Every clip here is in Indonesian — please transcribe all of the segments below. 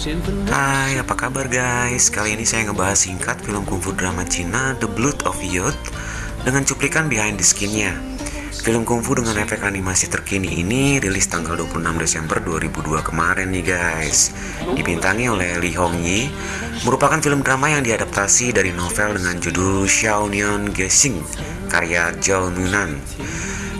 Hai, apa kabar guys? Kali ini saya ngebahas singkat film kungfu drama Cina The Blood of Youth dengan cuplikan behind the skinnya. Film kungfu dengan efek animasi terkini ini rilis tanggal 26 Desember 2002 kemarin nih guys. Dibintangi oleh Lee Hong Yi, merupakan film drama yang diadaptasi dari novel dengan judul Xiao Nian Gesing karya Zhao Nunan.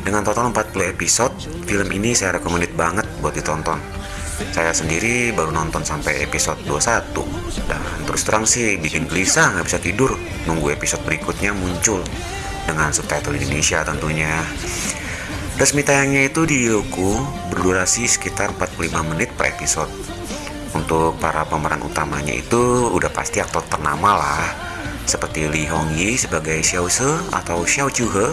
Dengan total 40 episode, film ini saya recommended banget buat ditonton saya sendiri baru nonton sampai episode 21 dan terus terang sih bikin gelisah nggak bisa tidur. Nunggu episode berikutnya muncul dengan subtitle Indonesia tentunya. Resmi tayangnya itu di Yoku berdurasi sekitar 45 menit per episode. Untuk para pemeran utamanya itu udah pasti aktor ternama lah seperti Lee Hong Yi sebagai Xiao Se atau Xiao Juhe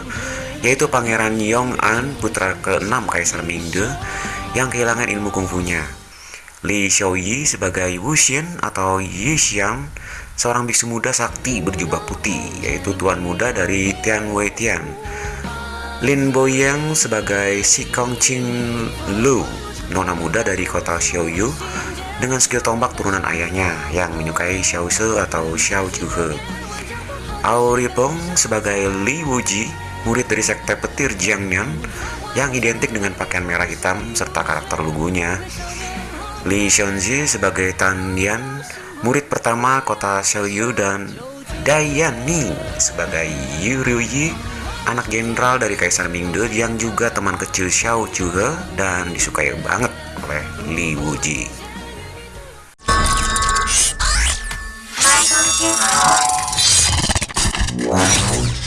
yaitu Pangeran Yong An putra ke-6 Kaisar Mingde yang kehilangan ilmu kungfunya. Li Xiaoyi sebagai Wu Xian atau Yi Xian, seorang biksu muda sakti berjubah putih, yaitu tuan muda dari Tian Wei Tian. Lin Boyang sebagai Si Kong Chin Lu, nona muda dari kota Xiaoyu, dengan skill tombak turunan ayahnya yang menyukai Xiao Se atau Xiao Juhe. Ao Ripong sebagai Li Wuji, murid dari sekte petir Jiangnan yang identik dengan pakaian merah hitam serta karakter lugunya. Li Xiongji sebagai Tan Yan, murid pertama kota Xiaoyu dan Dai Yan sebagai Yu Ryuyi, anak jenderal dari Kaisar Mingde yang juga teman kecil Xiao Chuge dan disukai banget oleh Li Wuji.